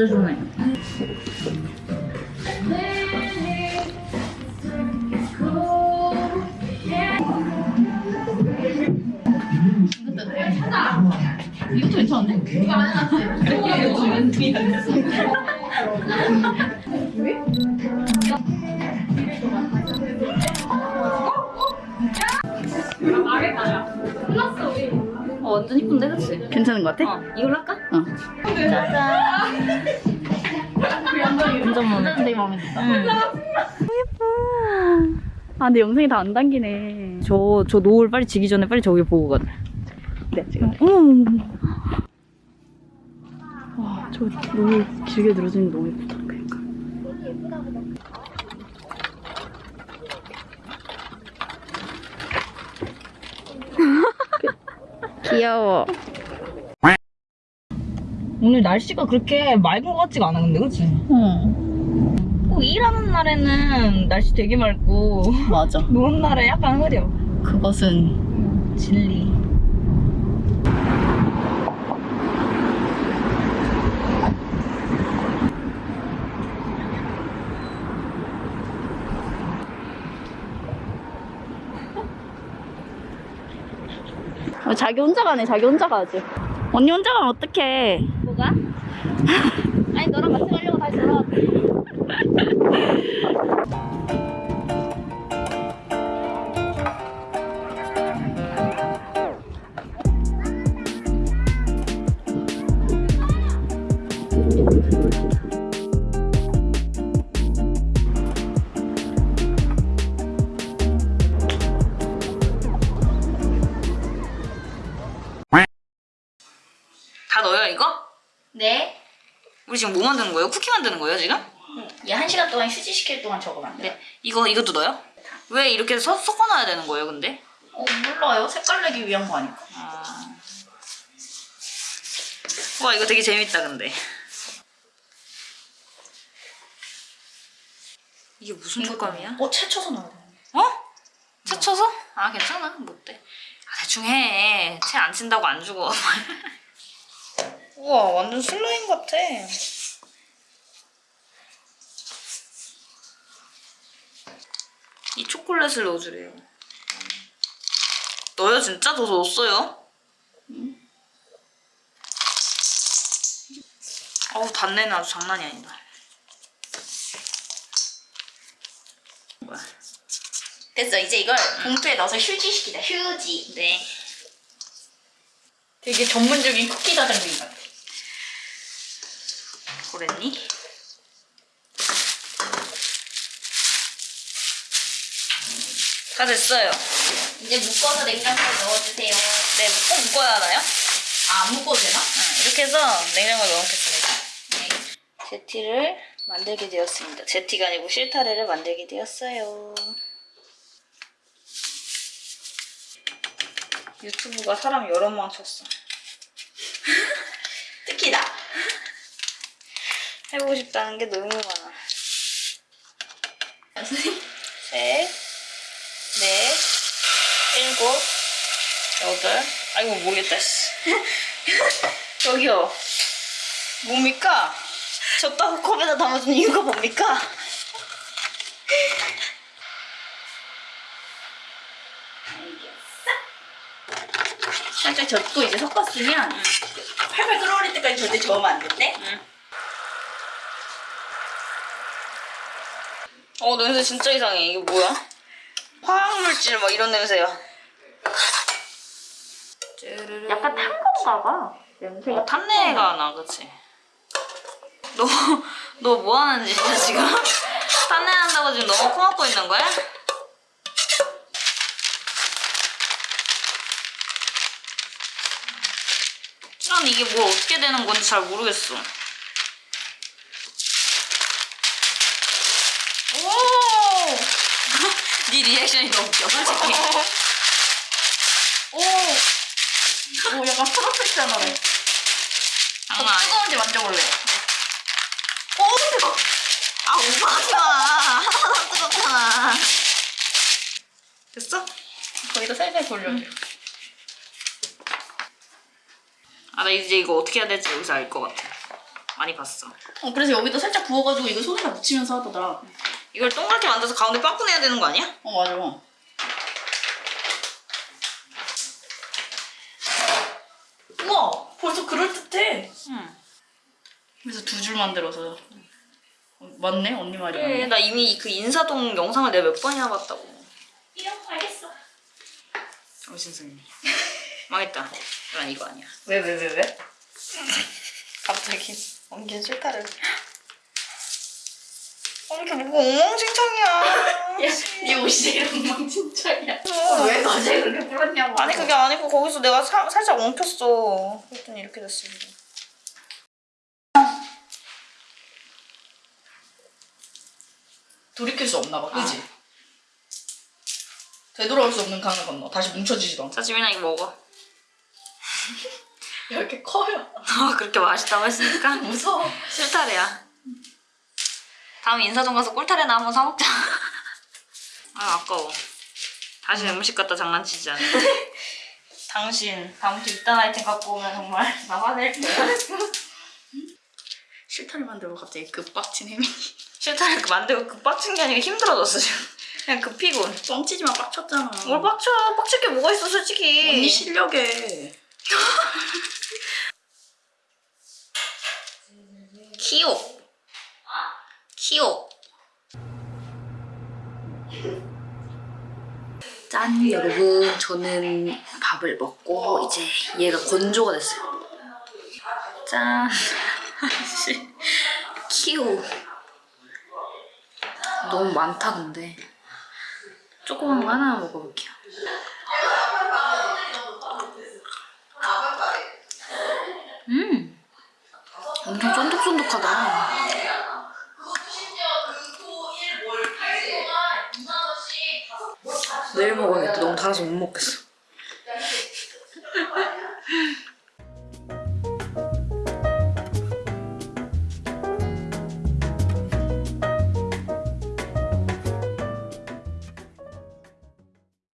진짜 좋네. 이것도 괜찮은데? 어, 완전 이쁜데, 그치? 괜찮은 것 같아? 어, 이걸로 할까? 어. 완전 마음에 든다. 응. 아, 근데 영상이 다 안 당기네. 저, 저 노을 빨리 지기 전에 빨리 저기 보고 가자. 네, 지금. 어머머머. 와, 저 노을 길게 늘어지는 게 너무 예쁘다. 그러니까. 귀여워. 오늘 날씨가 그렇게 맑은 것 같지가 않아, 근데, 그치? 어, 꼭 일하는 날에는 날씨 되게 맑고, 맞아. 노는 날에 약간 흐려. 그것은 진리. 어, 자기 혼자 가네. 자기 혼자 가지. 언니 혼자 가면 어떡해. Ah! 지금 뭐 만드는 거예요? 쿠키 만드는 거예요 지금? 얘한 시간 동안 휴지시킬 동안 저거 만들어. 네. 이거 이것도 넣어요? 왜 이렇게 서, 섞어놔야 되는 거예요 근데? 어, 몰라요. 색깔 내기 위한 거 아닐까? 아... 와 이거 되게 재밌다 근데 이게 무슨 촉감이야? 어, 채 쳐서 넣어야 돼. 어? 채 쳐서? 아 괜찮아 못 돼 아, 대충 해 채 안 친다고 안 죽어 우와 완전 슬라임 같아 이 초콜릿을 넣어주래요 넣어요 진짜? 더 넣었어요? 어우 단내는 아주 장난이 아니다 뭐야 됐어. 이제 이걸 봉투에 넣어서 휴지시키자. 휴지. 네 되게 전문적인 쿠키 사장님 같아. 그랬니? 다 됐어요. 이제 묶어서 냉장고에 넣어주세요. 네, 꼭 묶어야 하나요? 아, 안 묶어도 되나? 응, 이렇게 해서 냉장고에 넣어놓겠습니다. 네. 제티를 만들게 되었습니다. 제티가 아니고 실타래를 만들게 되었어요. 유튜브가 사람 여러 명 쳤어. 특히 나. 해보고 싶다는 게 너무 많아. 일곱, 여덟. 아이고 모르겠다. 씨. 저기요. 뭡니까? 젓다고 컵에다 담아준 이유가 뭡니까? 살짝 젖고 이제 섞었으면 팔팔 끓어오를 때까지 절대 저으면 안 된대. 어 냄새 진짜 이상해. 이게 뭐야? 화학물질 막 이런 냄새야. 약간 탄 건가 봐. 냄새가 어, 탄내가 나, 그치? 너, 너 뭐 하는 짓이야, 지금? 탄내 난다고 지금 너무 코 막고 있는 거야? 난 이게 뭘 어떻게 되는 건지 잘 모르겠어. 오! 네 리액션이 너무 웃겨, 솔직히. 오! 오, 약간 프로페셔널해. 장난 아니야. 뜨거운데 만져볼래. 오, 뜨거. 아, 오버하지 마. 뜨겁잖아. 됐어? 거기다 살살 돌려줘. 아, 나 이제 이거 어떻게 해야 될지 여기서 알 것 같아. 많이 봤어. 어 그래서 여기다 살짝 부어가지고 이거 손에다 묻히면서 하더라. 이걸 동그랗게 만들어서 가운데 빵꾸 내야 되는 거 아니야? 어 맞아. 우와 벌써 그럴 듯해. 응. 그래서 두 줄 만들어서. 어, 맞네 언니 말이 그래, 맞네. 나 이미 그 인사동 영상을 내가 몇 번이나 봤다고. 이런 알겠어. 정신 승리. 망했다. 난 이거 아니야. 왜 왜 왜 왜? 갑자기 엉킨 실타를. 어, 이렇게 뭐가 엉망진창이야. 네 옷이 엉망진창이야. 어, 왜 갑자기 그렇게 불었냐고. 아니 그게 아니고 거기서 내가 사- 살짝 엉켰어. 그랬더니 이렇게 됐습니다. 돌이킬 수 없나 봐, 그지? 되돌아올 수 없는 강을 건너. 다시 뭉쳐지지도 않고. 자 지민아 이거 먹어. 야, 이렇게 커요. 아 그렇게 맛있다고 했으니까 무서워. 실타래야. 다음 인사동 가서 꿀타래나 한번 사 먹자. 아 아까워. 다시 음식 갖다 장난치지 않아. 당신 다음부터 이딴 아이템 갖고 오면 정말 나 화낼 거야. 실타래 만들고 갑자기 급박친 혜미. 실타래 그 만들고 그 빡친 게 아니라 힘들어졌어 지금. 그냥 급히군. 뻥치지만 빡쳤잖아. 뭘 빡쳐? 빡칠 게 뭐가 있어 솔직히. 언니 실력에. 키오. 키오. 짠 여러분 저는 밥을 먹고 이제 얘가 건조가 됐어요. 짠. 키오. 너무 많다 근데. 조그만 거 하나 먹어볼게요. 음. 엄청 쫀득쫀득하다. 내일 먹어야겠다. 너무 달아서 못 먹겠어.